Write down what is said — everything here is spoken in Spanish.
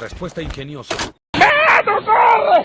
Respuesta ingeniosa. ¡Ah, no!